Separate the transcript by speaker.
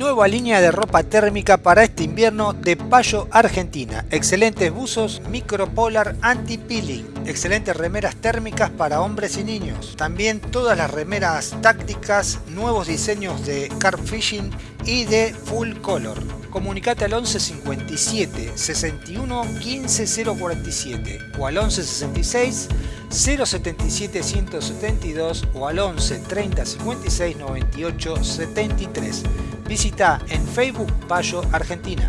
Speaker 1: Nueva línea de ropa térmica para este invierno de Payo Argentina. Excelentes buzos micropolar anti-peeling. Excelentes remeras térmicas para hombres y niños. También todas las remeras tácticas, nuevos diseños de carp fishing y de full color. Comunicate al 11 57 61 15 047 o al 11 66 077 172 o al 11 30 56 98 73. Visita en Facebook Payo Argentina.